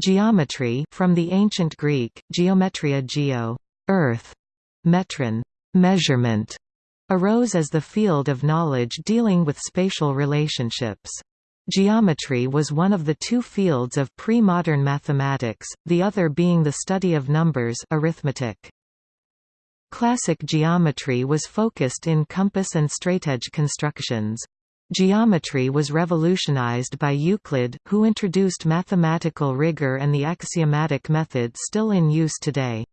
Geometry from the ancient Greek, geometria geo, earth, metron, measurement, arose as the field of knowledge dealing with spatial relationships. Geometry was one of the two fields of pre-modern mathematics, the other being the study of numbers arithmetic. Classic geometry was focused in compass and straightedge constructions. Geometry was revolutionized by Euclid, who introduced mathematical rigor and the axiomatic method still in use today.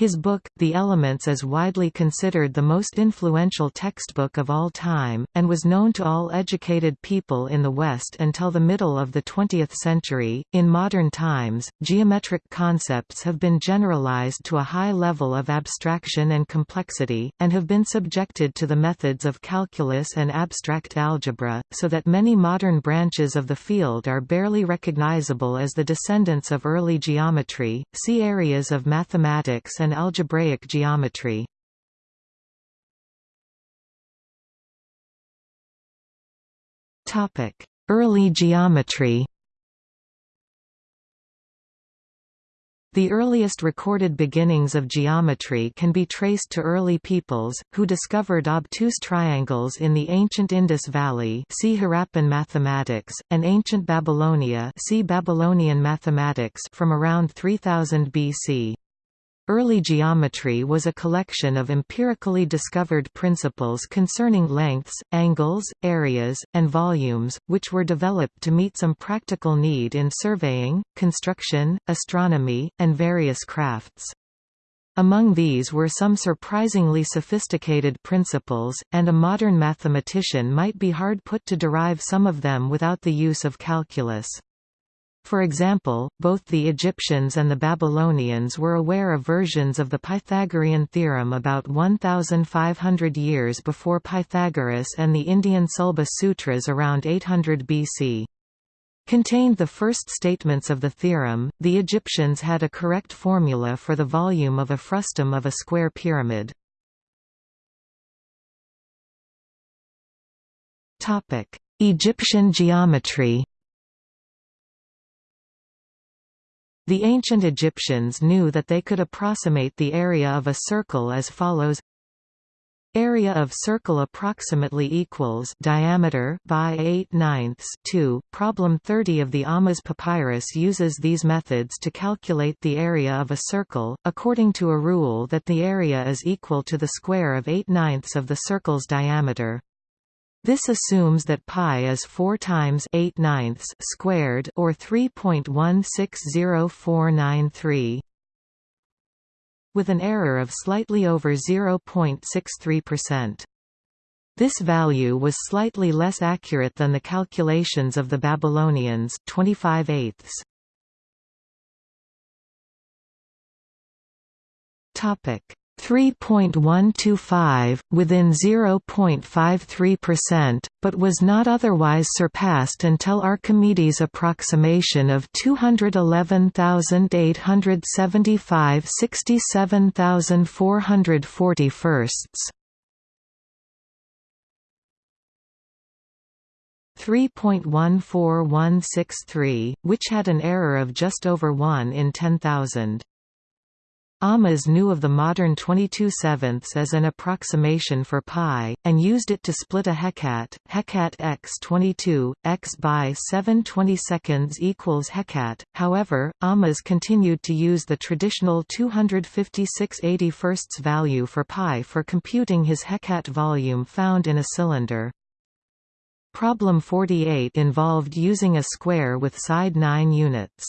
His book, The Elements is widely considered the most influential textbook of all time, and was known to all educated people in the West until the middle of the 20th century. In modern times, geometric concepts have been generalized to a high level of abstraction and complexity, and have been subjected to the methods of calculus and abstract algebra, so that many modern branches of the field are barely recognizable as the descendants of early geometry. See areas of mathematics and and algebraic geometry. Early geometry The earliest recorded beginnings of geometry can be traced to early peoples, who discovered obtuse triangles in the ancient Indus Valley see Harappan mathematics, and ancient Babylonia see Babylonian mathematics from around 3000 BC. Early geometry was a collection of empirically discovered principles concerning lengths, angles, areas, and volumes, which were developed to meet some practical need in surveying, construction, astronomy, and various crafts. Among these were some surprisingly sophisticated principles, and a modern mathematician might be hard put to derive some of them without the use of calculus. For example, both the Egyptians and the Babylonians were aware of versions of the Pythagorean theorem about 1,500 years before Pythagoras and the Indian Sulba Sutras around 800 BC. Contained the first statements of the theorem, the Egyptians had a correct formula for the volume of a frustum of a square pyramid. Egyptian geometry The ancient Egyptians knew that they could approximate the area of a circle as follows Area of circle approximately equals diameter by 8 ninths 2. Problem 30 of the Ahmes papyrus uses these methods to calculate the area of a circle, according to a rule that the area is equal to the square of 8 ninths of the circle's diameter. This assumes that pi is 4 times 8 ninths squared or 3.160493 with an error of slightly over 0.63%. This value was slightly less accurate than the calculations of the Babylonians 25 eighths. Topic 3.125, within 0.53%, but was not otherwise surpassed until Archimedes' approximation of 211,875 67,440 firsts. 3.14163, which had an error of just over 1 in 10,000. Ahmes knew of the modern 22 sevenths as an approximation for pi, and used it to split a hekat, hekat x 22, x by 7 22 equals hekat. However, Ahmes continued to use the traditional 256 81 value for pi for computing his hekat volume found in a cylinder. Problem 48 involved using a square with side 9 units.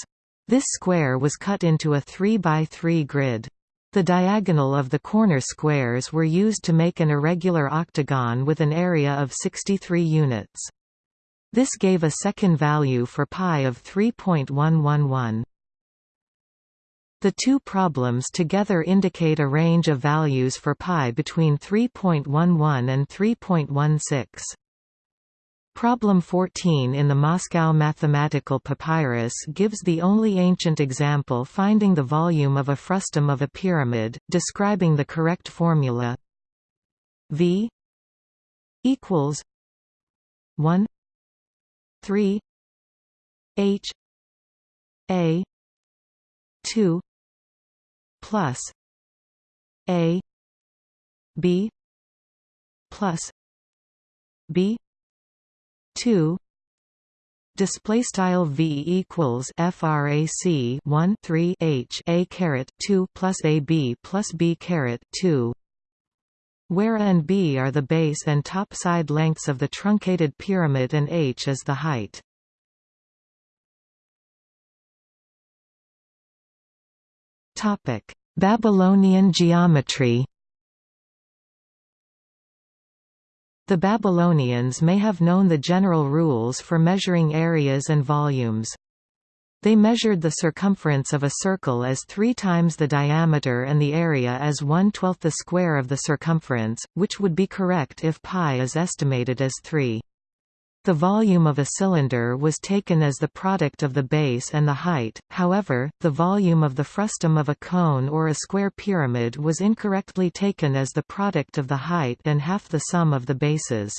This square was cut into a 3 by 3 grid. The diagonal of the corner squares were used to make an irregular octagon with an area of 63 units. This gave a second value for pi of 3.111. The two problems together indicate a range of values for pi between 3.11 and 3.16. Problem 14 in the Moscow Mathematical Papyrus gives the only ancient example finding the volume of a frustum of a pyramid, describing the correct formula. V equals 1 3 H A 2 plus a b plus b 2 display style v equals frac 1 3 h a caret 2 plus a b plus b caret 2 where a and b are the base and top side lengths of the truncated pyramid and h is the height. Topic. Babylonian geometry The Babylonians may have known the general rules for measuring areas and volumes. They measured the circumference of a circle as three times the diameter and the area as one-twelfth the square of the circumference, which would be correct if pi is estimated as 3. The volume of a cylinder was taken as the product of the base and the height, however, the volume of the frustum of a cone or a square pyramid was incorrectly taken as the product of the height and half the sum of the bases.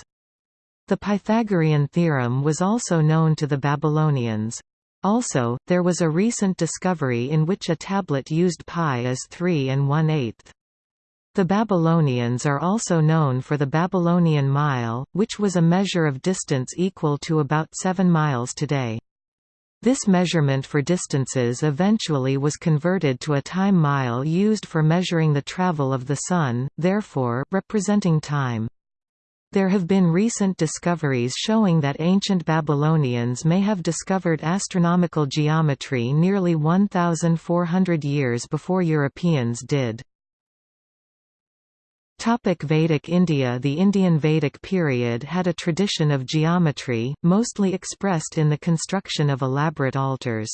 The Pythagorean theorem was also known to the Babylonians. Also, there was a recent discovery in which a tablet used pi as 3 and 1 8 the Babylonians are also known for the Babylonian mile, which was a measure of distance equal to about 7 miles today. This measurement for distances eventually was converted to a time mile used for measuring the travel of the Sun, therefore, representing time. There have been recent discoveries showing that ancient Babylonians may have discovered astronomical geometry nearly 1,400 years before Europeans did. Topic Vedic India The Indian Vedic period had a tradition of geometry, mostly expressed in the construction of elaborate altars.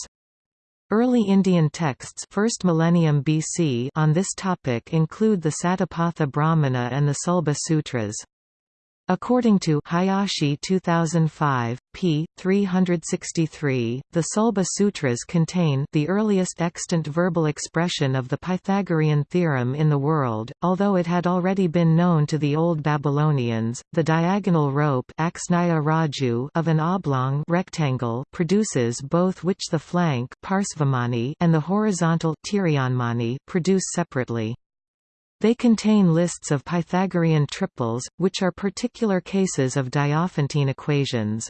Early Indian texts 1st millennium BC on this topic include the Satapatha Brahmana and the Sulba Sutras. According to Hayashi 2005, p. 363, the Sulba Sutras contain the earliest extant verbal expression of the Pythagorean theorem in the world, although it had already been known to the Old Babylonians. The diagonal rope of an oblong rectangle produces both which the flank and the horizontal produce separately. They contain lists of Pythagorean triples, which are particular cases of Diophantine equations.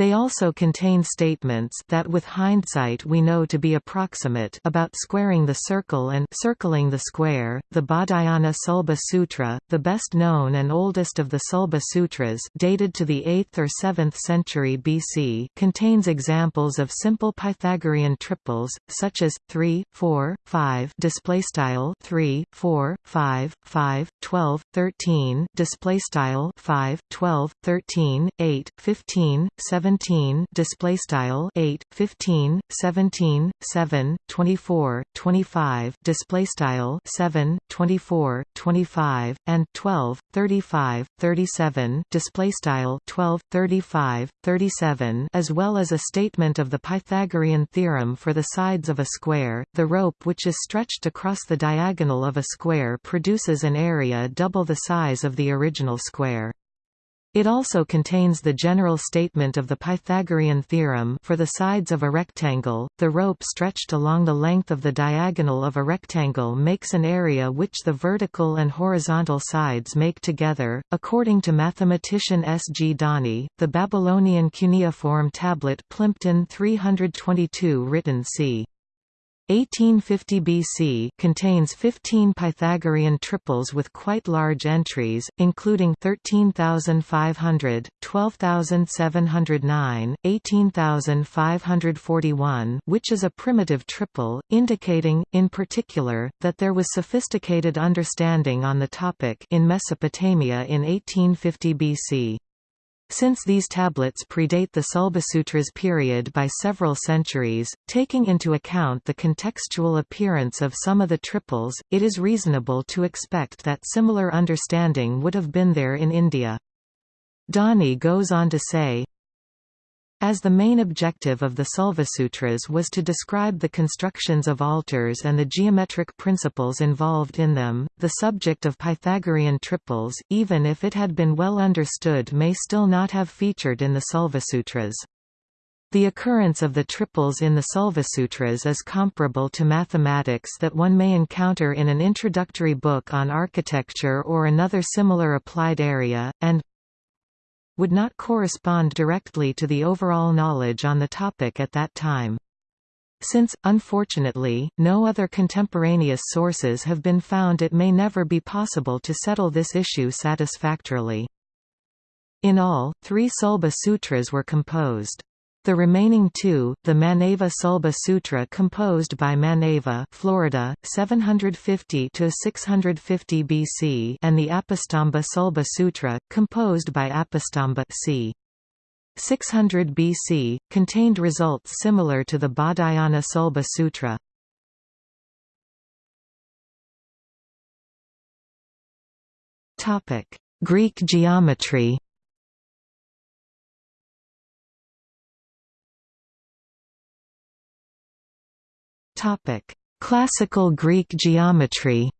They also contain statements that with hindsight we know to be approximate about squaring the circle and circling the square. The Baudhayana Sulba Sutra, the best known and oldest of the Sulba Sutras, dated to the 8th or 7th century BC, contains examples of simple Pythagorean triples such as 3, 4, 5 display style 3, 4, 5, 5, 12, 13 display style 5, 12, 13, 8, 15, 17 17 display style 8 15 17 7 24 25 display style 7 24 25 and 12 35 37 display style 12 35 37 as well as a statement of the Pythagorean theorem for the sides of a square. The rope which is stretched across the diagonal of a square produces an area double the size of the original square it also contains the general statement of the Pythagorean theorem for the sides of a rectangle. The rope stretched along the length of the diagonal of a rectangle makes an area which the vertical and horizontal sides make together. According to mathematician S. G. Dani, the Babylonian cuneiform tablet Plimpton 322 written c. 1850 BC contains 15 Pythagorean triples with quite large entries, including 13,500, 12,709, 18,541 which is a primitive triple, indicating, in particular, that there was sophisticated understanding on the topic in Mesopotamia in 1850 BC. Since these tablets predate the Sulbasutras period by several centuries, taking into account the contextual appearance of some of the triples, it is reasonable to expect that similar understanding would have been there in India. Dani goes on to say, as the main objective of the Sulvasutras was to describe the constructions of altars and the geometric principles involved in them, the subject of Pythagorean triples, even if it had been well understood may still not have featured in the Sulvasutras. The occurrence of the triples in the Sulvasutras is comparable to mathematics that one may encounter in an introductory book on architecture or another similar applied area, and would not correspond directly to the overall knowledge on the topic at that time. Since, unfortunately, no other contemporaneous sources have been found it may never be possible to settle this issue satisfactorily. In all, three Sulba Sutras were composed. The remaining two, the Manava Sulba Sutra composed by Manava Florida, 750–650 BC and the Apastamba Sulba Sutra, composed by Apastamba c. 600 BC, contained results similar to the Baudhayana Sulba Sutra. Greek geometry Topic: Classical Greek geometry.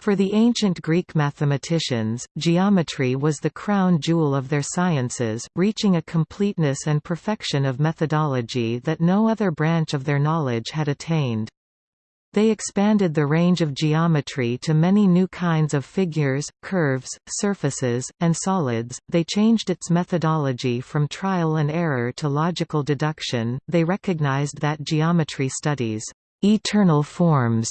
For the ancient Greek mathematicians, geometry was the crown jewel of their sciences, reaching a completeness and perfection of methodology that no other branch of their knowledge had attained. They expanded the range of geometry to many new kinds of figures, curves, surfaces, and solids. They changed its methodology from trial and error to logical deduction. They recognized that geometry studies eternal forms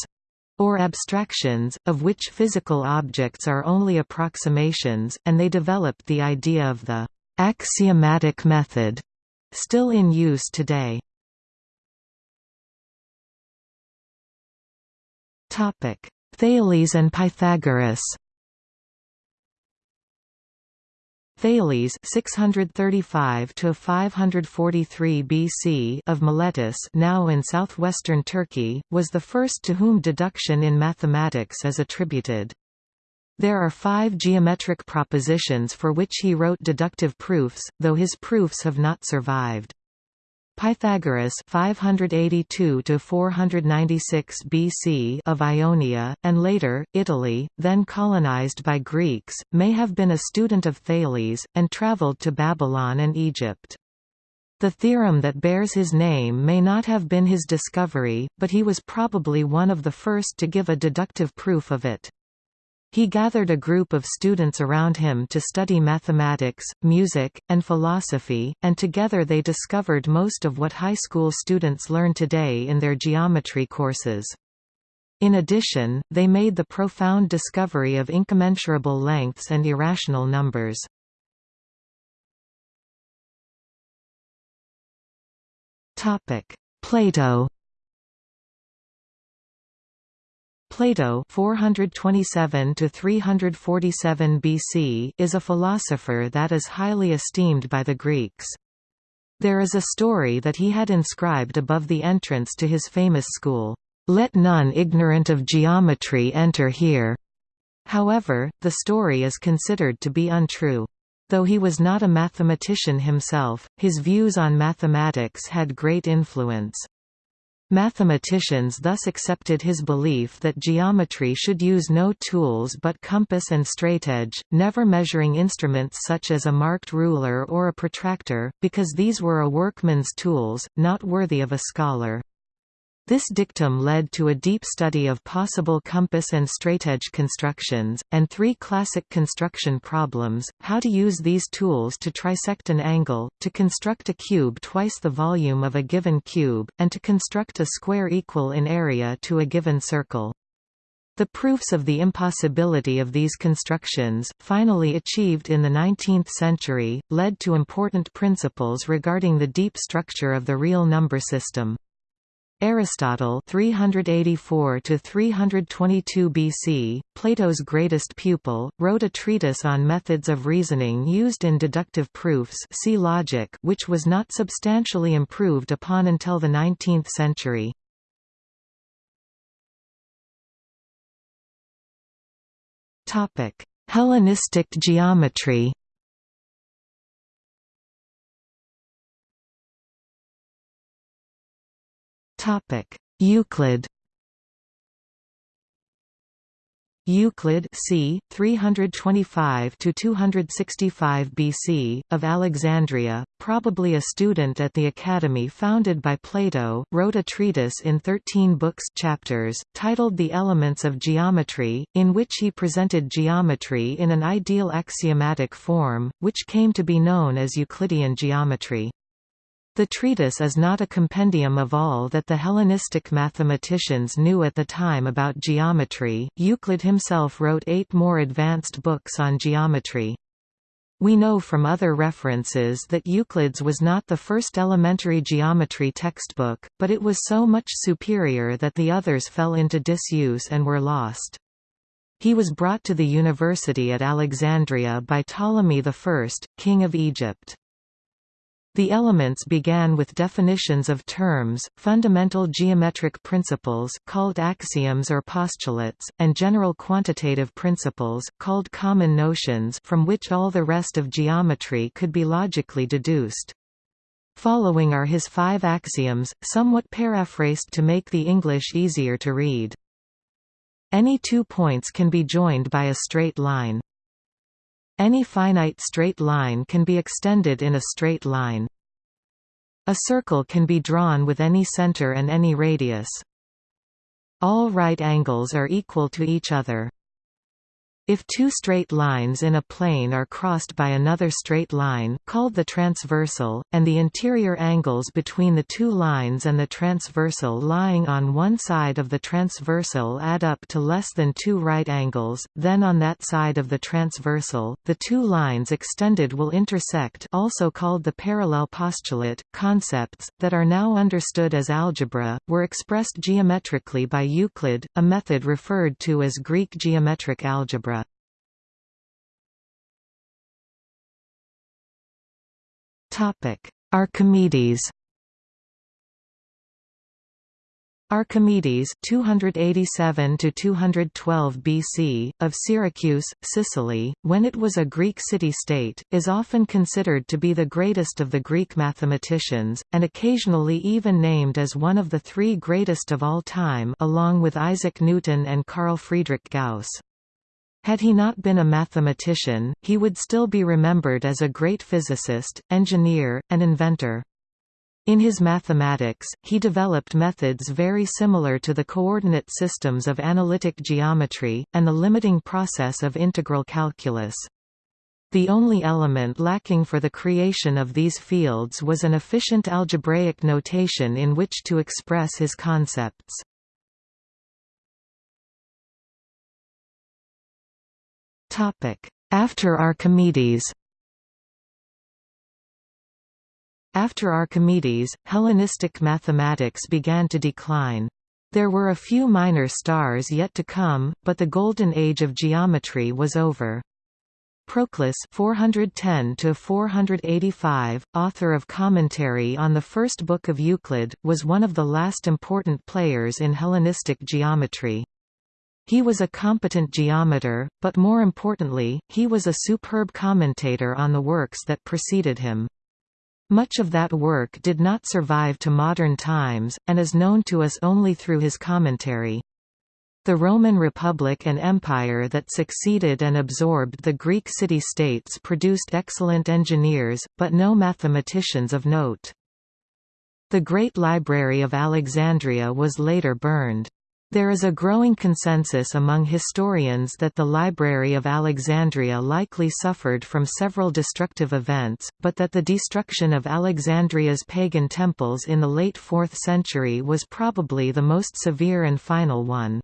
or abstractions, of which physical objects are only approximations, and they developed the idea of the axiomatic method, still in use today. Topic: Thales and Pythagoras. Thales 635 to 543 BC of Miletus, now in southwestern Turkey, was the first to whom deduction in mathematics is attributed. There are five geometric propositions for which he wrote deductive proofs, though his proofs have not survived. Pythagoras 582 to 496 BC of Ionia and later Italy then colonized by Greeks may have been a student of Thales and traveled to Babylon and Egypt the theorem that bears his name may not have been his discovery, but he was probably one of the first to give a deductive proof of it. He gathered a group of students around him to study mathematics, music, and philosophy, and together they discovered most of what high school students learn today in their geometry courses. In addition, they made the profound discovery of incommensurable lengths and irrational numbers. Plato Plato 427 to 347 BC is a philosopher that is highly esteemed by the Greeks. There is a story that he had inscribed above the entrance to his famous school, "Let none ignorant of geometry enter here." However, the story is considered to be untrue. Though he was not a mathematician himself, his views on mathematics had great influence. Mathematicians thus accepted his belief that geometry should use no tools but compass and straightedge, never measuring instruments such as a marked ruler or a protractor, because these were a workman's tools, not worthy of a scholar. This dictum led to a deep study of possible compass and straightedge constructions, and three classic construction problems, how to use these tools to trisect an angle, to construct a cube twice the volume of a given cube, and to construct a square equal in area to a given circle. The proofs of the impossibility of these constructions, finally achieved in the 19th century, led to important principles regarding the deep structure of the real number system. Aristotle 384 to 322 BC, Plato's greatest pupil, wrote a treatise on methods of reasoning used in deductive proofs see logic which was not substantially improved upon until the 19th century. Topic: Hellenistic geometry Topic: Euclid. Euclid c. 325 to 265 BC of Alexandria, probably a student at the academy founded by Plato, wrote a treatise in 13 books chapters titled The Elements of Geometry, in which he presented geometry in an ideal axiomatic form, which came to be known as Euclidean geometry. The treatise is not a compendium of all that the Hellenistic mathematicians knew at the time about geometry. Euclid himself wrote eight more advanced books on geometry. We know from other references that Euclid's was not the first elementary geometry textbook, but it was so much superior that the others fell into disuse and were lost. He was brought to the university at Alexandria by Ptolemy I, king of Egypt. The elements began with definitions of terms, fundamental geometric principles called axioms or postulates, and general quantitative principles called common notions from which all the rest of geometry could be logically deduced. Following are his five axioms, somewhat paraphrased to make the English easier to read. Any two points can be joined by a straight line. Any finite straight line can be extended in a straight line. A circle can be drawn with any center and any radius. All right angles are equal to each other. If two straight lines in a plane are crossed by another straight line called the transversal, and the interior angles between the two lines and the transversal lying on one side of the transversal add up to less than two right angles, then on that side of the transversal, the two lines extended will intersect also called the parallel postulate. Concepts, that are now understood as algebra, were expressed geometrically by Euclid, a method referred to as Greek geometric algebra. Archimedes. Archimedes 287 to 212 BC of Syracuse, Sicily, when it was a Greek city-state, is often considered to be the greatest of the Greek mathematicians and occasionally even named as one of the three greatest of all time along with Isaac Newton and Carl Friedrich Gauss. Had he not been a mathematician, he would still be remembered as a great physicist, engineer, and inventor. In his mathematics, he developed methods very similar to the coordinate systems of analytic geometry, and the limiting process of integral calculus. The only element lacking for the creation of these fields was an efficient algebraic notation in which to express his concepts. After Archimedes After Archimedes, Hellenistic mathematics began to decline. There were a few minor stars yet to come, but the golden age of geometry was over. Proclus 410 485, author of commentary on the first book of Euclid, was one of the last important players in Hellenistic geometry. He was a competent geometer, but more importantly, he was a superb commentator on the works that preceded him. Much of that work did not survive to modern times, and is known to us only through his commentary. The Roman Republic and Empire that succeeded and absorbed the Greek city-states produced excellent engineers, but no mathematicians of note. The Great Library of Alexandria was later burned. There is a growing consensus among historians that the Library of Alexandria likely suffered from several destructive events, but that the destruction of Alexandria's pagan temples in the late 4th century was probably the most severe and final one.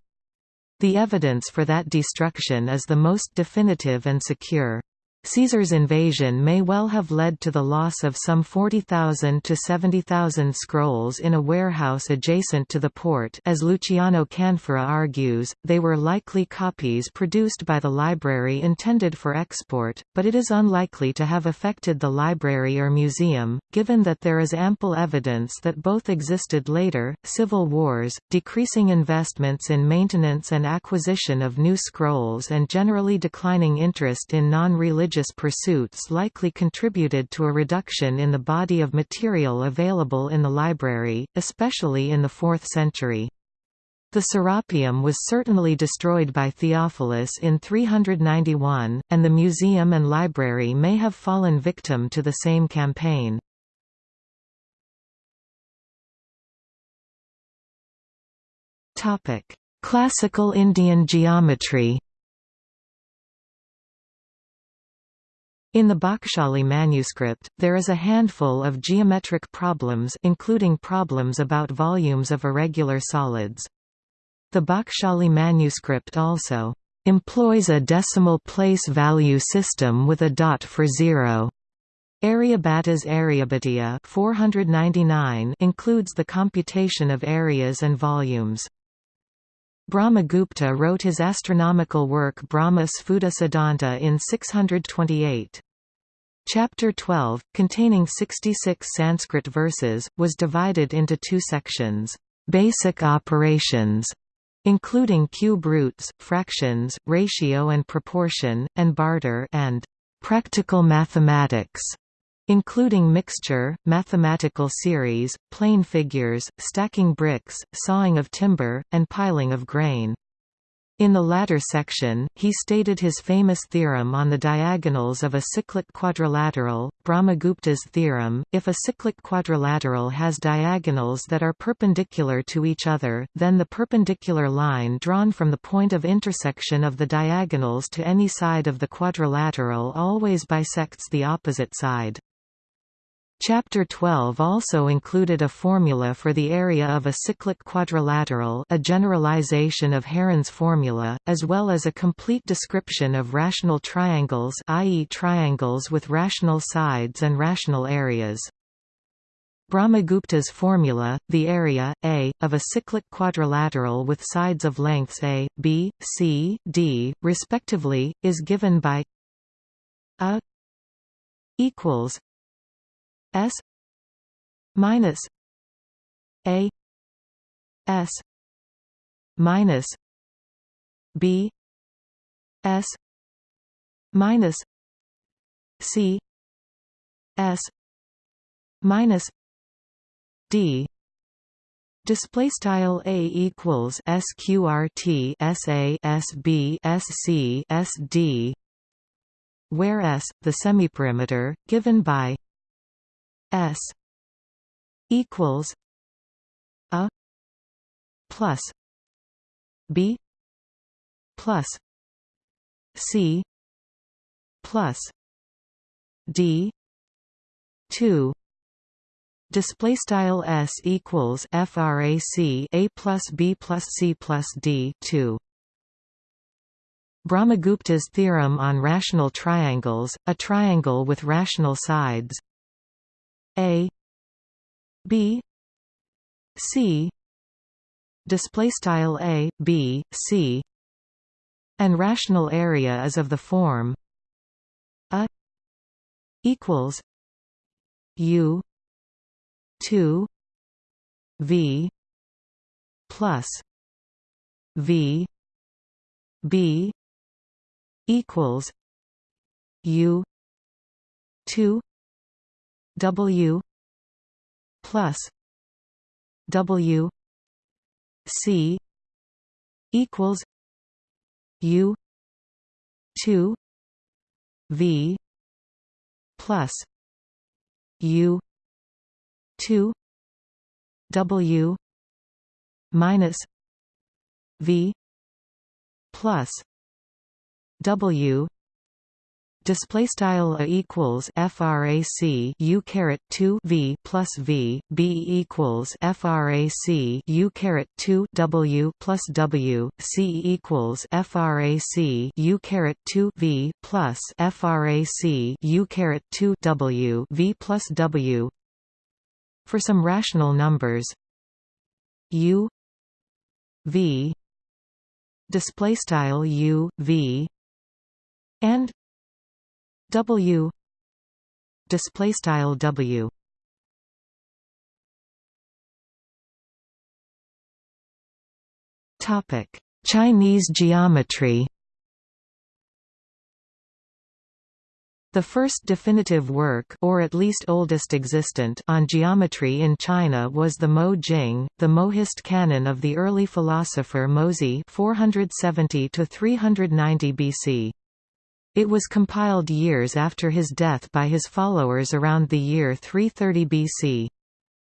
The evidence for that destruction is the most definitive and secure. Caesar's invasion may well have led to the loss of some 40,000 to 70,000 scrolls in a warehouse adjacent to the port as Luciano Canfora argues, they were likely copies produced by the library intended for export, but it is unlikely to have affected the library or museum, given that there is ample evidence that both existed later. Civil wars, decreasing investments in maintenance and acquisition of new scrolls and generally declining interest in non-religious religious pursuits likely contributed to a reduction in the body of material available in the library, especially in the 4th century. The Serapeum was certainly destroyed by Theophilus in 391, and the museum and library may have fallen victim to the same campaign. Classical Indian geometry In the Bakhshali manuscript, there is a handful of geometric problems including problems about volumes of irregular solids. The Bakhshali manuscript also employs a decimal place value system with a dot for zero. Aryabhata's Aryabhatiya 499 includes the computation of areas and volumes. Brahmagupta wrote his astronomical work Brahma Sphuta Siddhanta in 628. Chapter 12, containing 66 Sanskrit verses, was divided into two sections, "'Basic Operations' including cube roots, fractions, ratio and proportion, and barter and practical mathematics, including mixture, mathematical series, plane figures, stacking bricks, sawing of timber, and piling of grain. In the latter section, he stated his famous theorem on the diagonals of a cyclic quadrilateral, Brahmagupta's theorem. If a cyclic quadrilateral has diagonals that are perpendicular to each other, then the perpendicular line drawn from the point of intersection of the diagonals to any side of the quadrilateral always bisects the opposite side. Chapter 12 also included a formula for the area of a cyclic quadrilateral a generalization of Heron's formula, as well as a complete description of rational triangles i.e. triangles with rational sides and rational areas. Brahmagupta's formula, the area, A, of a cyclic quadrilateral with sides of lengths A, B, C, D, respectively, is given by A equals S minus A S minus B S minus C S minus D. Display style a equals sqrt sa sb sc sd, where s the semiperimeter given by S equals a plus B plus C plus D two Display style s equals frac a plus b plus c plus d two. Brahmagupta's theorem on rational triangles, a triangle with rational sides, a B C display style A B C and rational area is of the form a equals U 2 V plus V B equals U two W plus W C equals U two V plus U two W minus V plus W display style a equals frac u caret 2 v plus v b equals frac u caret 2 w plus w c equals frac u caret 2 v plus frac u caret 2 w v plus w. For some rational numbers u v display style u v and W. Display style W. Topic Chinese geometry. The first definitive work or at least oldest existent on geometry in China was the Mo Jing, the Mohist canon of the early philosopher Mozi 470 390 BC. It was compiled years after his death by his followers around the year 330 BC.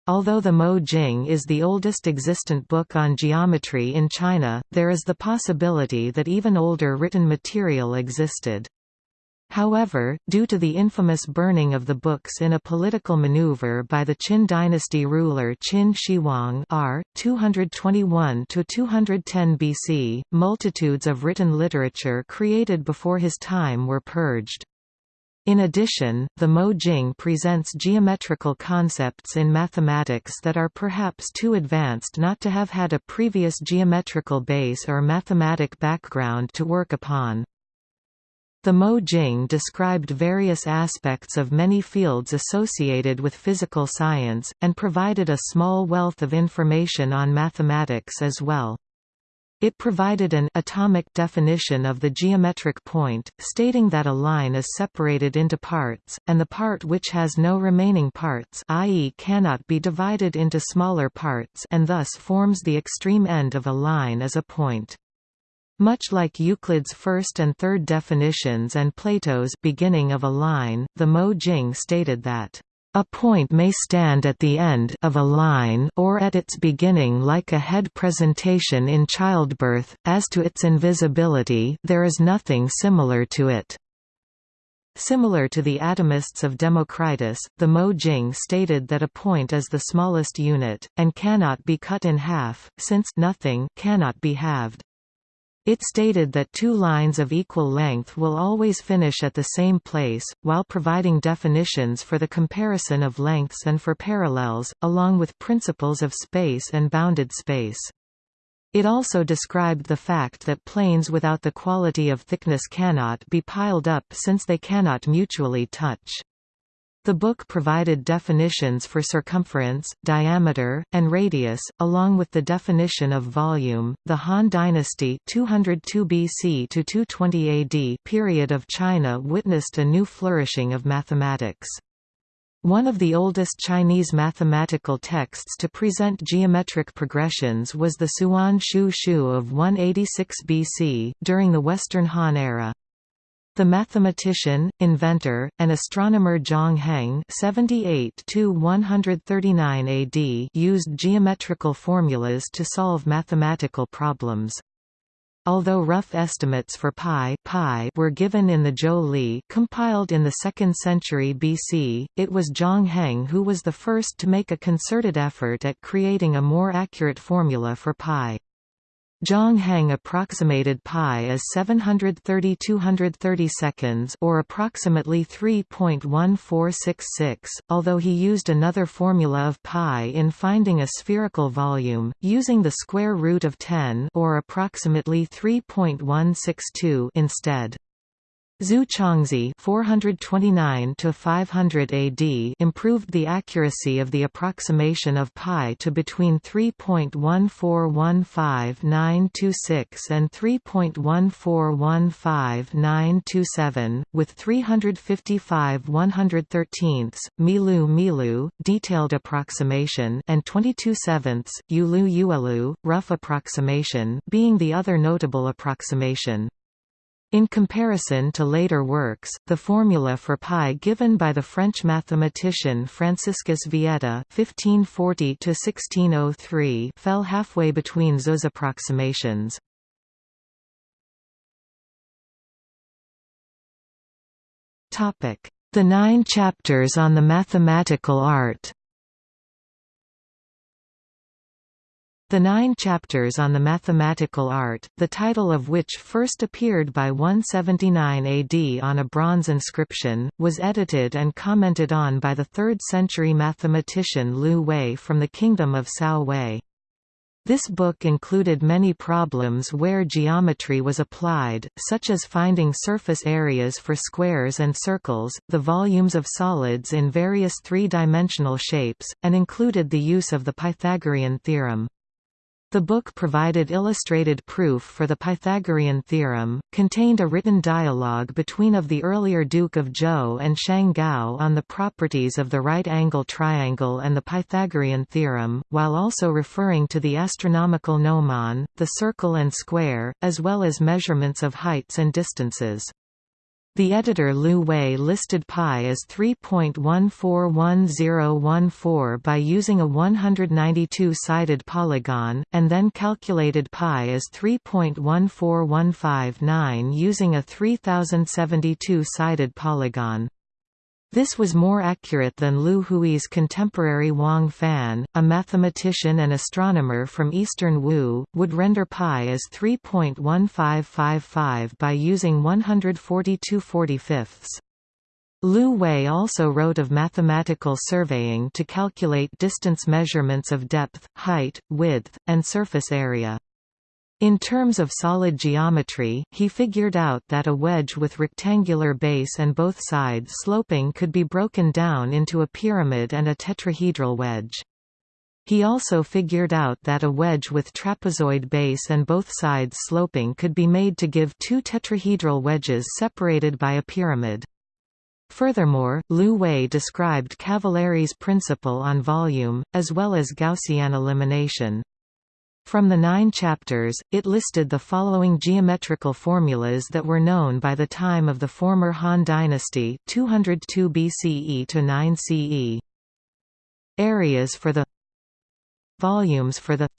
Although the Mo Jing is the oldest existent book on geometry in China, there is the possibility that even older written material existed. However, due to the infamous burning of the books in a political maneuver by the Qin dynasty ruler Qin Shi Huang r. 221–210 BC, multitudes of written literature created before his time were purged. In addition, the Mo Jing presents geometrical concepts in mathematics that are perhaps too advanced not to have had a previous geometrical base or mathematic background to work upon. The Mo Jing described various aspects of many fields associated with physical science, and provided a small wealth of information on mathematics as well. It provided an atomic definition of the geometric point, stating that a line is separated into parts, and the part which has no remaining parts i.e. cannot be divided into smaller parts and thus forms the extreme end of a line is a point. Much like Euclid's first and third definitions and Plato's beginning of a line, the Mo Jing stated that a point may stand at the end of a line or at its beginning like a head presentation in childbirth, as to its invisibility there is nothing similar to it. Similar to the atomists of Democritus, the Mo Jing stated that a point is the smallest unit, and cannot be cut in half, since nothing cannot be halved. It stated that two lines of equal length will always finish at the same place, while providing definitions for the comparison of lengths and for parallels, along with principles of space and bounded space. It also described the fact that planes without the quality of thickness cannot be piled up since they cannot mutually touch. The book provided definitions for circumference, diameter, and radius, along with the definition of volume. The Han Dynasty 202 BC to 220 AD period of China witnessed a new flourishing of mathematics. One of the oldest Chinese mathematical texts to present geometric progressions was the Suan Shu Shu of 186 BC, during the Western Han era. The mathematician, inventor, and astronomer Zhang Heng (78–139 AD) used geometrical formulas to solve mathematical problems. Although rough estimates for pi, pi were given in the Zhou Li compiled in the 2nd century BC, it was Zhang Heng who was the first to make a concerted effort at creating a more accurate formula for pi. Zhang Heng approximated pi as 730 230 seconds or approximately 3.1466, although he used another formula of pi in finding a spherical volume, using the square root of 10 or approximately 3.162 instead. Zhu Chongzhi (429–500 AD) improved the accuracy of the approximation of pi to between 3.1415926 and 3.1415927, with 355 113ths, Milu Milu, detailed approximation, and 22 sevenths, Yulu Yuelu, rough approximation, being the other notable approximation. In comparison to later works, the formula for pi given by the French mathematician Franciscus Vieta (1540–1603) fell halfway between those approximations. Topic: The nine chapters on the mathematical art. The nine chapters on the mathematical art, the title of which first appeared by 179 AD on a bronze inscription, was edited and commented on by the 3rd-century mathematician Liu Hui from the kingdom of Cao Wei. This book included many problems where geometry was applied, such as finding surface areas for squares and circles, the volumes of solids in various three-dimensional shapes, and included the use of the Pythagorean theorem. The book provided illustrated proof for the Pythagorean theorem, contained a written dialogue between of the earlier Duke of Zhou and Shang Gao on the properties of the right-angle triangle and the Pythagorean theorem, while also referring to the astronomical gnomon, the circle and square, as well as measurements of heights and distances. The editor Liu Hui listed pi as 3.141014 by using a 192-sided polygon, and then calculated pi as 3.14159 using a 3072-sided polygon. This was more accurate than Liu Hui's contemporary Wang Fan, a mathematician and astronomer from eastern Wu, would render pi as 3.1555 by using 142 45 Liu Hui also wrote of mathematical surveying to calculate distance measurements of depth, height, width, and surface area. In terms of solid geometry, he figured out that a wedge with rectangular base and both sides sloping could be broken down into a pyramid and a tetrahedral wedge. He also figured out that a wedge with trapezoid base and both sides sloping could be made to give two tetrahedral wedges separated by a pyramid. Furthermore, Liu Hui described Cavalieri's principle on volume, as well as Gaussian elimination. From the nine chapters, it listed the following geometrical formulas that were known by the time of the former Han dynasty 202 BCE to 9 CE. Areas for the Volumes for the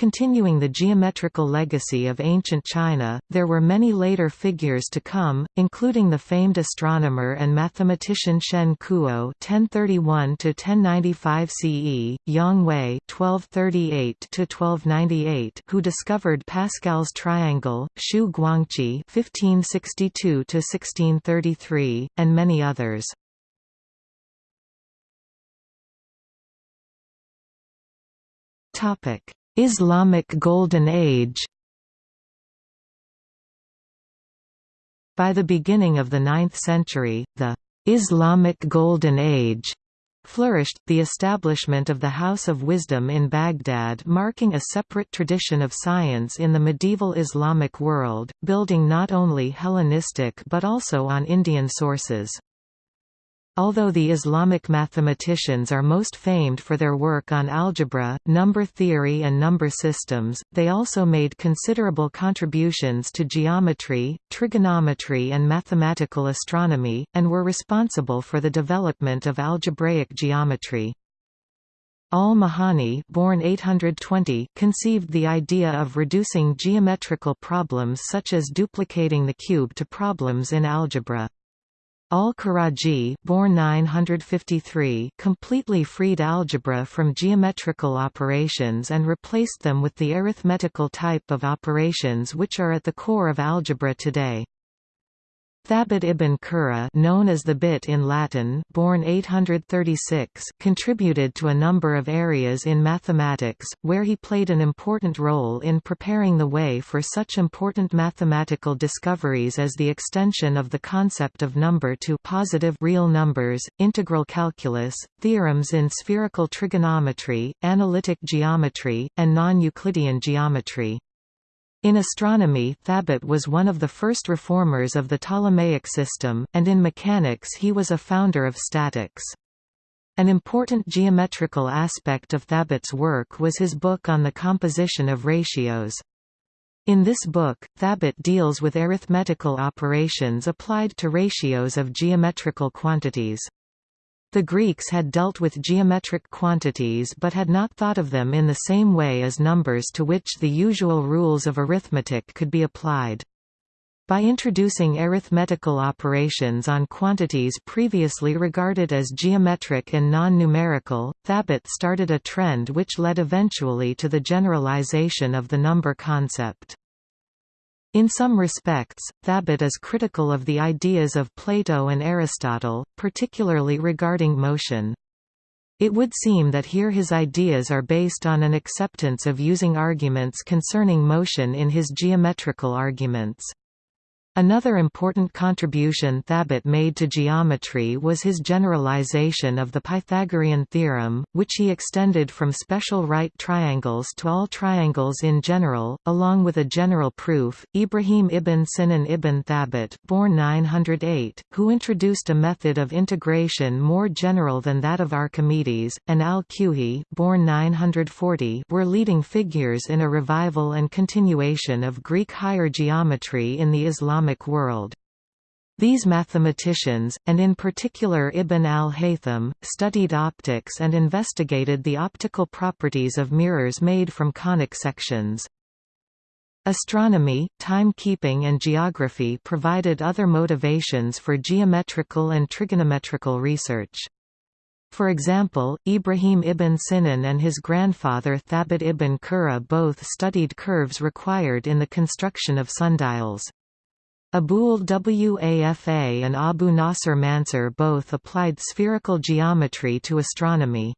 Continuing the geometrical legacy of ancient China, there were many later figures to come, including the famed astronomer and mathematician Shen Kuo (1031–1095 CE), Yang Hui (1238–1298), who discovered Pascal's triangle, Xu Guangqi (1562–1633), and many others. Topic. Islamic Golden Age By the beginning of the 9th century, the Islamic Golden Age flourished, the establishment of the House of Wisdom in Baghdad marking a separate tradition of science in the medieval Islamic world, building not only Hellenistic but also on Indian sources. Although the Islamic mathematicians are most famed for their work on algebra, number theory and number systems, they also made considerable contributions to geometry, trigonometry and mathematical astronomy, and were responsible for the development of algebraic geometry. Al-Mahani born 820 conceived the idea of reducing geometrical problems such as duplicating the cube to problems in algebra. Al-Karaji born 953 completely freed algebra from geometrical operations and replaced them with the arithmetical type of operations which are at the core of algebra today. Thabit ibn Qurra known as Thebit in Latin born 836 contributed to a number of areas in mathematics, where he played an important role in preparing the way for such important mathematical discoveries as the extension of the concept of number to positive real numbers, integral calculus, theorems in spherical trigonometry, analytic geometry, and non-Euclidean geometry. In astronomy Thabit was one of the first reformers of the Ptolemaic system, and in mechanics he was a founder of statics. An important geometrical aspect of Thabit's work was his book on the composition of ratios. In this book, Thabit deals with arithmetical operations applied to ratios of geometrical quantities. The Greeks had dealt with geometric quantities but had not thought of them in the same way as numbers to which the usual rules of arithmetic could be applied. By introducing arithmetical operations on quantities previously regarded as geometric and non-numerical, Thabit started a trend which led eventually to the generalization of the number concept. In some respects, Thabit is critical of the ideas of Plato and Aristotle, particularly regarding motion. It would seem that here his ideas are based on an acceptance of using arguments concerning motion in his geometrical arguments. Another important contribution Thabit made to geometry was his generalization of the Pythagorean theorem, which he extended from special right triangles to all triangles in general, along with a general proof. Ibrahim ibn Sinan ibn Thabit, born 908, who introduced a method of integration more general than that of Archimedes, and al-Kuhi, born 940, were leading figures in a revival and continuation of Greek higher geometry in the Islamic Islamic world. These mathematicians, and in particular Ibn al-Haytham, studied optics and investigated the optical properties of mirrors made from conic sections. Astronomy, timekeeping and geography provided other motivations for geometrical and trigonometrical research. For example, Ibrahim ibn Sinan and his grandfather Thabit ibn Qurra both studied curves required in the construction of sundials. Abul Wafa and Abu Nasr Mansur both applied spherical geometry to astronomy.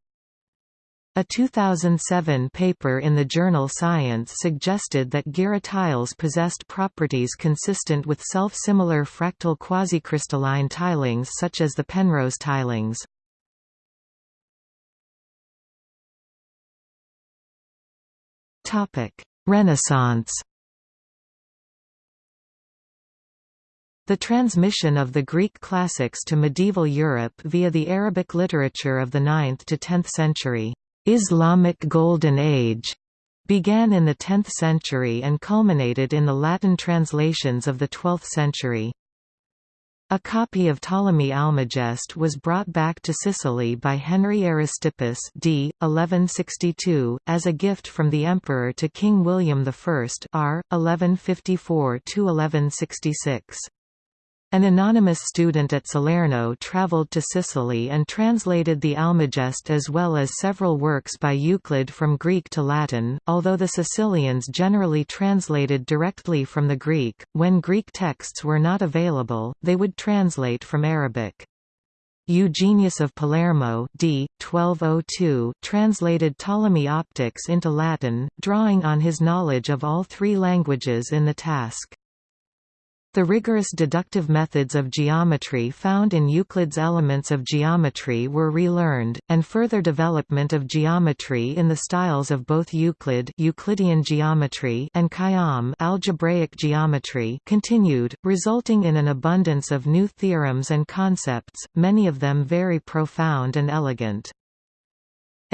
A 2007 paper in the journal Science suggested that girih tiles possessed properties consistent with self-similar fractal quasicrystalline tilings such as the Penrose tilings. Renaissance The transmission of the Greek classics to medieval Europe via the Arabic literature of the 9th to 10th century, Islamic Golden Age, began in the 10th century and culminated in the Latin translations of the 12th century. A copy of Ptolemy Almagest was brought back to Sicily by Henry Aristippus d. 1162, as a gift from the emperor to King William I r. 1154–1166. An anonymous student at Salerno traveled to Sicily and translated the Almagest as well as several works by Euclid from Greek to Latin, although the Sicilians generally translated directly from the Greek. When Greek texts were not available, they would translate from Arabic. Eugenius of Palermo d. 1202 translated Ptolemy Optics into Latin, drawing on his knowledge of all three languages in the task. The rigorous deductive methods of geometry found in Euclid's Elements of Geometry were relearned, and further development of geometry in the styles of both Euclid Euclidean geometry and Khayyam algebraic geometry continued, resulting in an abundance of new theorems and concepts, many of them very profound and elegant.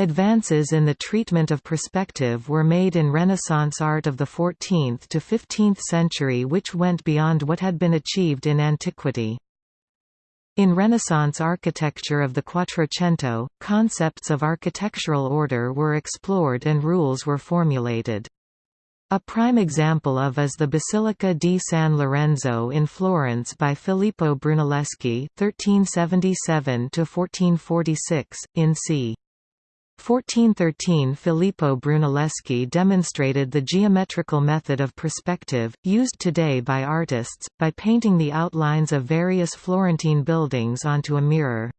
Advances in the treatment of perspective were made in Renaissance art of the 14th to 15th century which went beyond what had been achieved in antiquity. In Renaissance architecture of the Quattrocento, concepts of architectural order were explored and rules were formulated. A prime example of is the Basilica di San Lorenzo in Florence by Filippo Brunelleschi (1377–1446) in c. 1413 Filippo Brunelleschi demonstrated the geometrical method of perspective, used today by artists, by painting the outlines of various Florentine buildings onto a mirror.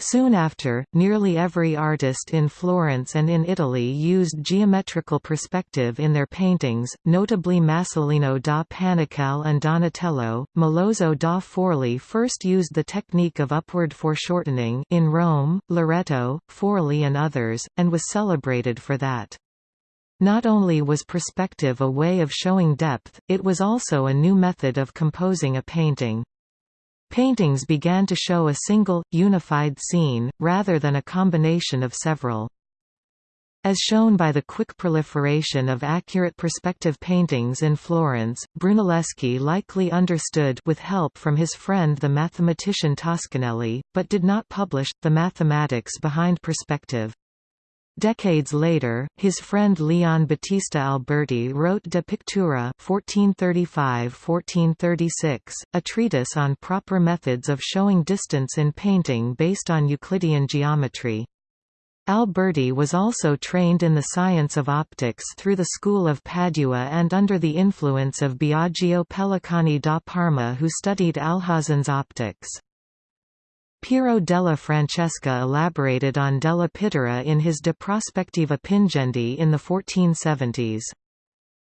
Soon after, nearly every artist in Florence and in Italy used geometrical perspective in their paintings, notably Masolino da Panicale and Donatello. Melozzo da Forlì first used the technique of upward foreshortening in Rome, Loreto, Forlì and others, and was celebrated for that. Not only was perspective a way of showing depth, it was also a new method of composing a painting. Paintings began to show a single, unified scene, rather than a combination of several. As shown by the quick proliferation of accurate perspective paintings in Florence, Brunelleschi likely understood with help from his friend the mathematician Toscanelli, but did not publish, the mathematics behind perspective. Decades later, his friend Leon Battista Alberti wrote De Pictura 1435–1436, a treatise on proper methods of showing distance in painting based on Euclidean geometry. Alberti was also trained in the science of optics through the School of Padua and under the influence of Biagio Pelacani da Parma who studied Alhazen's optics. Piero della Francesca elaborated on della Pittura in his De Prospectiva Pingendi in the 1470s.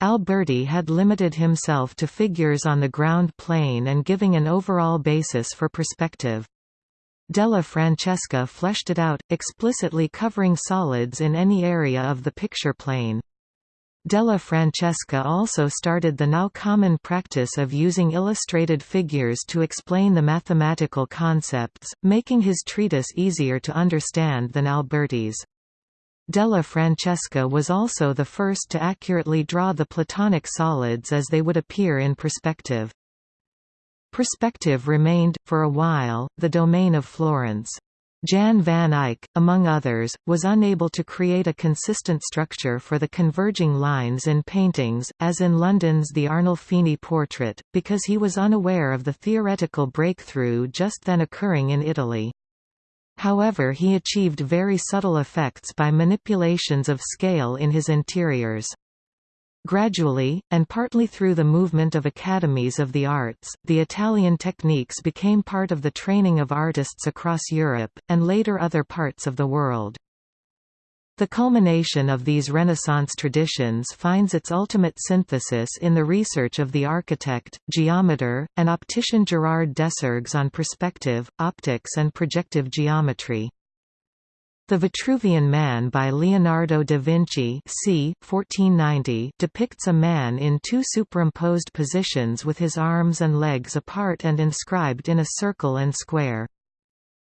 Alberti had limited himself to figures on the ground plane and giving an overall basis for perspective. Della Francesca fleshed it out, explicitly covering solids in any area of the picture plane. Della Francesca also started the now common practice of using illustrated figures to explain the mathematical concepts, making his treatise easier to understand than Alberti's. Della Francesca was also the first to accurately draw the Platonic solids as they would appear in perspective. Perspective remained, for a while, the domain of Florence. Jan van Eyck, among others, was unable to create a consistent structure for the converging lines in paintings, as in London's The Arnolfini portrait, because he was unaware of the theoretical breakthrough just then occurring in Italy. However he achieved very subtle effects by manipulations of scale in his interiors. Gradually, and partly through the movement of academies of the arts, the Italian techniques became part of the training of artists across Europe, and later other parts of the world. The culmination of these Renaissance traditions finds its ultimate synthesis in the research of the architect, geometer, and optician Gerard Desargues on perspective, optics and projective geometry. The Vitruvian Man by Leonardo da Vinci c. 1490 depicts a man in two superimposed positions with his arms and legs apart and inscribed in a circle and square.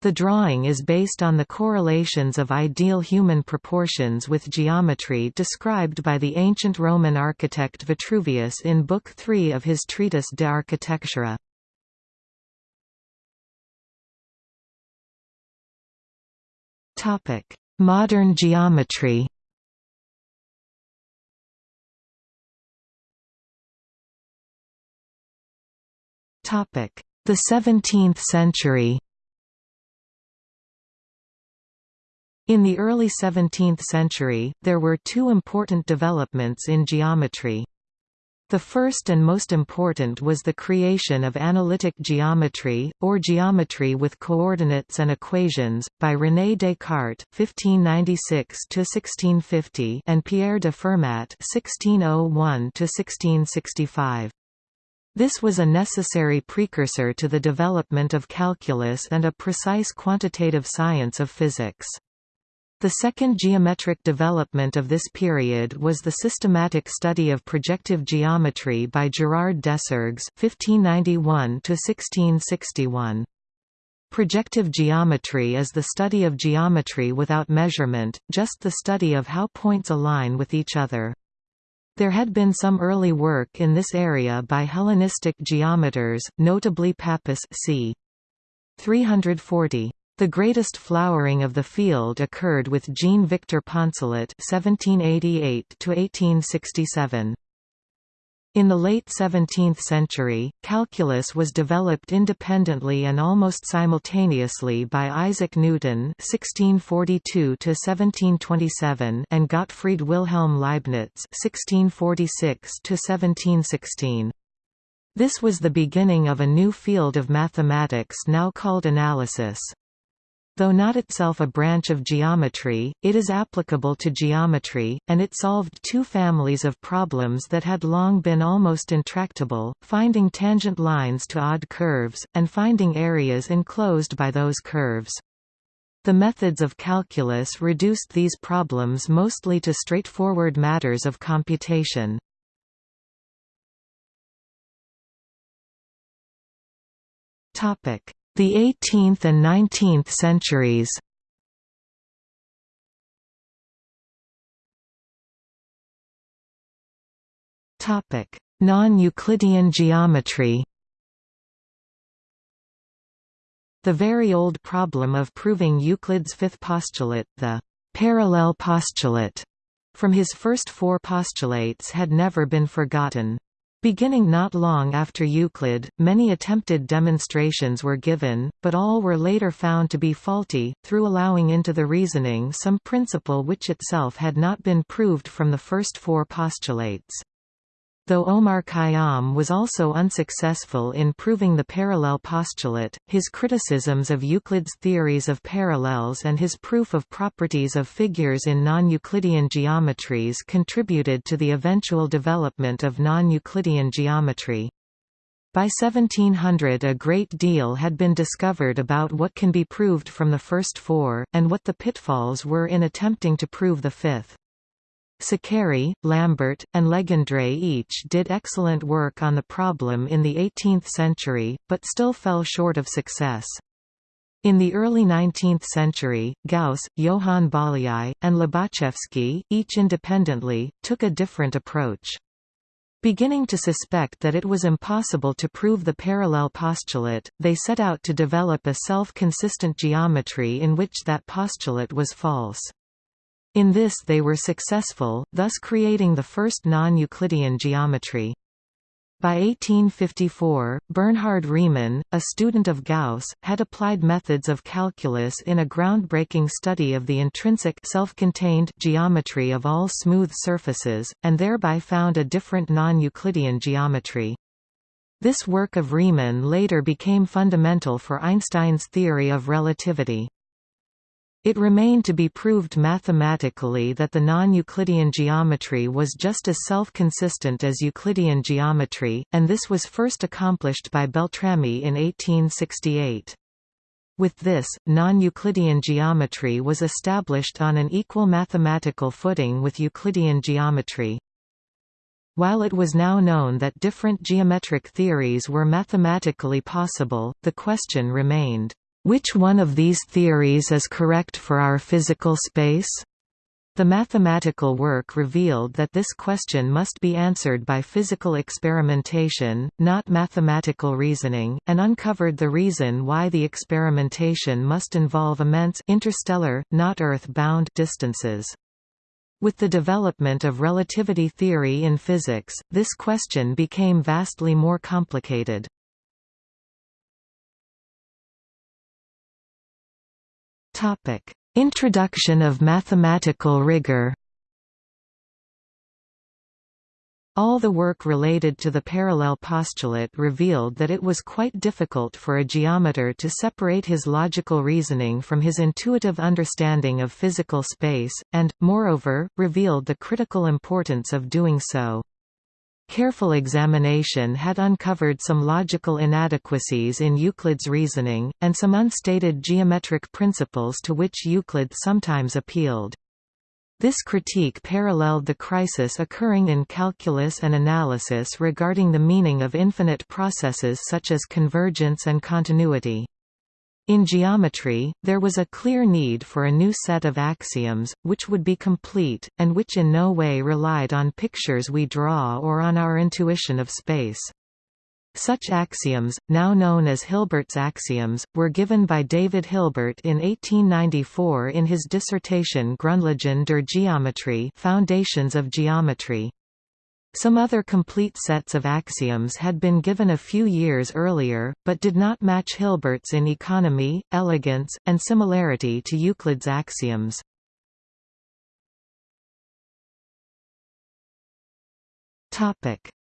The drawing is based on the correlations of ideal human proportions with geometry described by the ancient Roman architect Vitruvius in Book 3 of his treatise De Architectura. Topic: Modern geometry. Topic: The 17th century. In the early 17th century, there were two important developments in geometry. The first and most important was the creation of analytic geometry, or geometry with coordinates and equations, by René Descartes (1596–1650) and Pierre de Fermat (1601–1665). This was a necessary precursor to the development of calculus and a precise quantitative science of physics. The second geometric development of this period was the systematic study of projective geometry by Gerard Desargues (1591–1661). Projective geometry is the study of geometry without measurement, just the study of how points align with each other. There had been some early work in this area by Hellenistic geometers, notably Pappus c. 340. The greatest flowering of the field occurred with Jean-Victor Poncelet (1788–1867). In the late 17th century, calculus was developed independently and almost simultaneously by Isaac Newton (1642–1727) and Gottfried Wilhelm Leibniz (1646–1716). This was the beginning of a new field of mathematics now called analysis. Though not itself a branch of geometry, it is applicable to geometry, and it solved two families of problems that had long been almost intractable, finding tangent lines to odd curves, and finding areas enclosed by those curves. The methods of calculus reduced these problems mostly to straightforward matters of computation. Topic the 18th and 19th centuries Non-Euclidean geometry The very old problem of proving Euclid's fifth postulate, the parallel postulate, from his first four postulates had never been forgotten. Beginning not long after Euclid, many attempted demonstrations were given, but all were later found to be faulty, through allowing into the reasoning some principle which itself had not been proved from the first four postulates. Though Omar Khayyam was also unsuccessful in proving the parallel postulate, his criticisms of Euclid's theories of parallels and his proof of properties of figures in non-Euclidean geometries contributed to the eventual development of non-Euclidean geometry. By 1700 a great deal had been discovered about what can be proved from the first four, and what the pitfalls were in attempting to prove the fifth. Saccheri, Lambert, and Legendre each did excellent work on the problem in the 18th century, but still fell short of success. In the early 19th century, Gauss, Johann Bolyai, and Lobachevsky, each independently, took a different approach. Beginning to suspect that it was impossible to prove the parallel postulate, they set out to develop a self-consistent geometry in which that postulate was false. In this they were successful, thus creating the first non-Euclidean geometry. By 1854, Bernhard Riemann, a student of Gauss, had applied methods of calculus in a groundbreaking study of the intrinsic self-contained geometry of all smooth surfaces, and thereby found a different non-Euclidean geometry. This work of Riemann later became fundamental for Einstein's theory of relativity. It remained to be proved mathematically that the non-Euclidean geometry was just as self-consistent as Euclidean geometry, and this was first accomplished by Beltrami in 1868. With this, non-Euclidean geometry was established on an equal mathematical footing with Euclidean geometry. While it was now known that different geometric theories were mathematically possible, the question remained, which one of these theories is correct for our physical space? The mathematical work revealed that this question must be answered by physical experimentation, not mathematical reasoning, and uncovered the reason why the experimentation must involve immense interstellar, not Earth-bound distances. With the development of relativity theory in physics, this question became vastly more complicated. Topic: Introduction of mathematical rigor. All the work related to the parallel postulate revealed that it was quite difficult for a geometer to separate his logical reasoning from his intuitive understanding of physical space, and, moreover, revealed the critical importance of doing so. Careful examination had uncovered some logical inadequacies in Euclid's reasoning, and some unstated geometric principles to which Euclid sometimes appealed. This critique paralleled the crisis occurring in calculus and analysis regarding the meaning of infinite processes such as convergence and continuity. In geometry, there was a clear need for a new set of axioms, which would be complete, and which in no way relied on pictures we draw or on our intuition of space. Such axioms, now known as Hilbert's axioms, were given by David Hilbert in 1894 in his dissertation Grundlagen der Geometrie Foundations of Geometry. Some other complete sets of axioms had been given a few years earlier, but did not match Hilbert's in economy, elegance, and similarity to Euclid's axioms.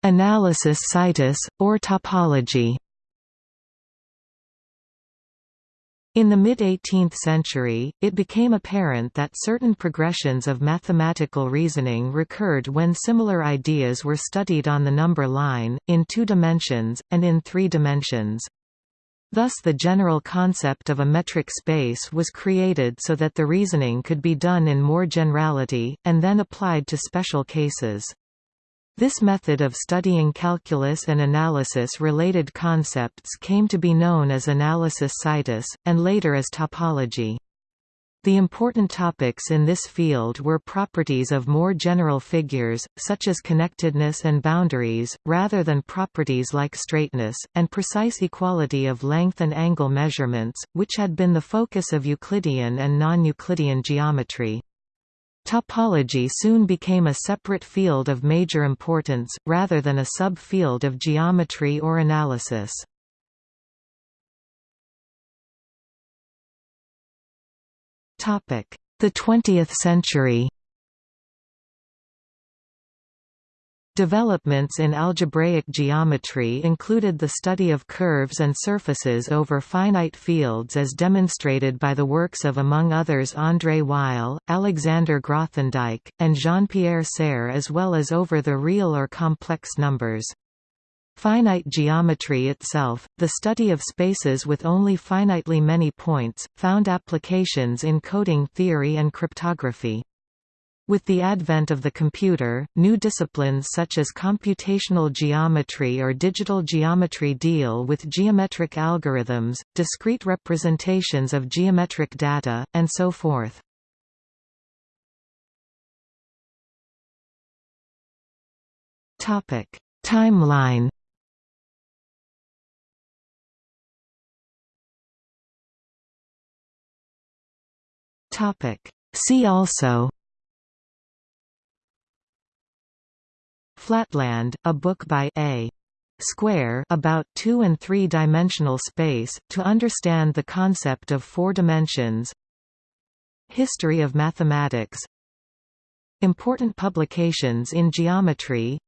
Analysis situs, or topology In the mid-18th century, it became apparent that certain progressions of mathematical reasoning recurred when similar ideas were studied on the number line, in two dimensions, and in three dimensions. Thus the general concept of a metric space was created so that the reasoning could be done in more generality, and then applied to special cases. This method of studying calculus and analysis-related concepts came to be known as analysis situs, and later as topology. The important topics in this field were properties of more general figures, such as connectedness and boundaries, rather than properties like straightness, and precise equality of length and angle measurements, which had been the focus of Euclidean and non-Euclidean geometry. Topology soon became a separate field of major importance, rather than a sub-field of geometry or analysis. The 20th century Developments in algebraic geometry included the study of curves and surfaces over finite fields as demonstrated by the works of among others André Weil, Alexander Grothendieck, and Jean-Pierre Serre as well as over the real or complex numbers. Finite geometry itself, the study of spaces with only finitely many points, found applications in coding theory and cryptography. With the advent of the computer, new disciplines such as computational geometry or digital geometry deal with geometric algorithms, discrete representations of geometric data, and so forth. Timeline See also Flatland, a book by A. Square about two- and three-dimensional space, to understand the concept of four dimensions. History of mathematics. Important publications in geometry.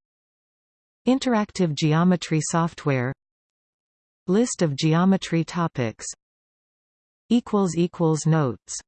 Interactive geometry software. List of geometry topics. Notes